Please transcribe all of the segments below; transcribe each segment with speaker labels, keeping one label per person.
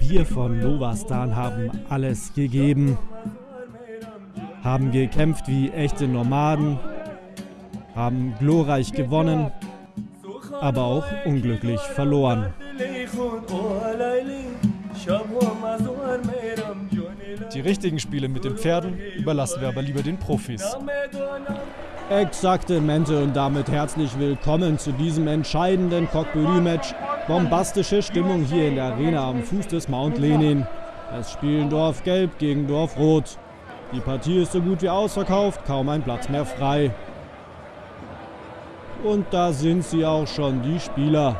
Speaker 1: Wir von Novastan haben alles gegeben, haben gekämpft wie echte Nomaden, haben glorreich gewonnen, aber auch unglücklich verloren.
Speaker 2: Die richtigen Spiele mit den Pferden überlassen wir aber lieber den Profis.
Speaker 1: Exakte Mente und damit herzlich willkommen zu diesem entscheidenden Cockburü-Match. Bombastische Stimmung hier in der Arena am Fuß des Mount Lenin. Es spielen Dorf Gelb gegen Dorf Rot. Die Partie ist so gut wie ausverkauft, kaum ein Platz mehr frei. Und da sind sie auch schon, die Spieler.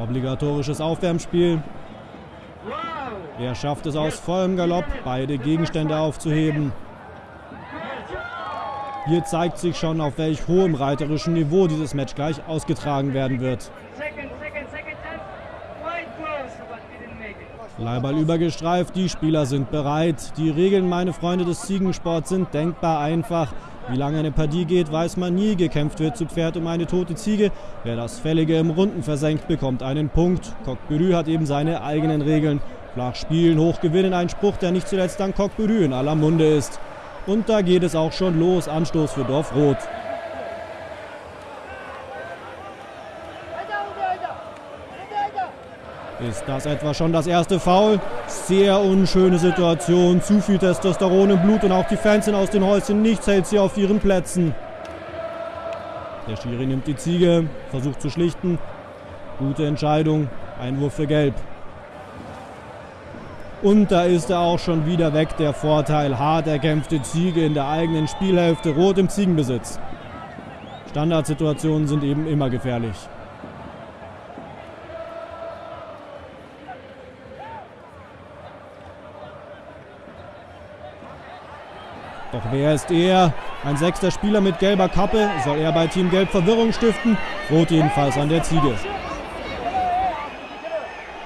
Speaker 1: Obligatorisches Aufwärmspiel. Er schafft es aus vollem Galopp, beide Gegenstände aufzuheben. Hier zeigt sich schon, auf welch hohem reiterischen Niveau dieses Match gleich ausgetragen werden wird. Leiball übergestreift, die Spieler sind bereit. Die Regeln, meine Freunde des Ziegensports, sind denkbar einfach. Wie lange eine Partie geht, weiß man nie. Gekämpft wird zu Pferd um eine tote Ziege. Wer das Fällige im Runden versenkt, bekommt einen Punkt. Coq hat eben seine eigenen Regeln. Flach spielen, hoch gewinnen, ein Spruch, der nicht zuletzt dank Coq in aller Munde ist. Und da geht es auch schon los. Anstoß für Dorf Rot. Ist das etwa schon das erste Foul? Sehr unschöne Situation. Zu viel Testosteron im Blut und auch die Fans sind aus den Häuschen. Nichts hält sie auf ihren Plätzen. Der Schiri nimmt die Ziege, versucht zu schlichten. Gute Entscheidung. Einwurf für Gelb. Und da ist er auch schon wieder weg, der Vorteil. Hart erkämpfte Ziege in der eigenen Spielhälfte, rot im Ziegenbesitz. Standardsituationen sind eben immer gefährlich. Doch wer ist er? Ein sechster Spieler mit gelber Kappe. Soll er bei Team Gelb Verwirrung stiften? Rot jedenfalls an der Ziege.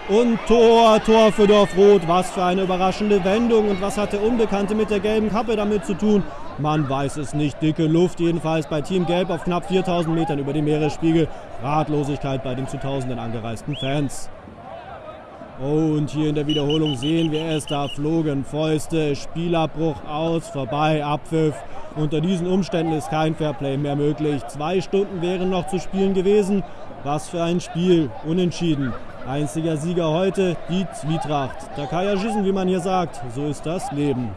Speaker 1: Und Tor, Tor für Dorfrot. Was für eine überraschende Wendung. Und was hat der Unbekannte mit der gelben Kappe damit zu tun? Man weiß es nicht. Dicke Luft jedenfalls bei Team Gelb auf knapp 4000 Metern über dem Meeresspiegel. Ratlosigkeit bei den zu Tausenden angereisten Fans. Oh, und hier in der Wiederholung sehen wir es, da flogen Fäuste, Spielabbruch aus, vorbei, Abpfiff. Unter diesen Umständen ist kein Fairplay mehr möglich. Zwei Stunden wären noch zu spielen gewesen. Was für ein Spiel, unentschieden. Einziger Sieger heute, die Zwietracht. Takaya Schießen, wie man hier sagt, so ist das Leben.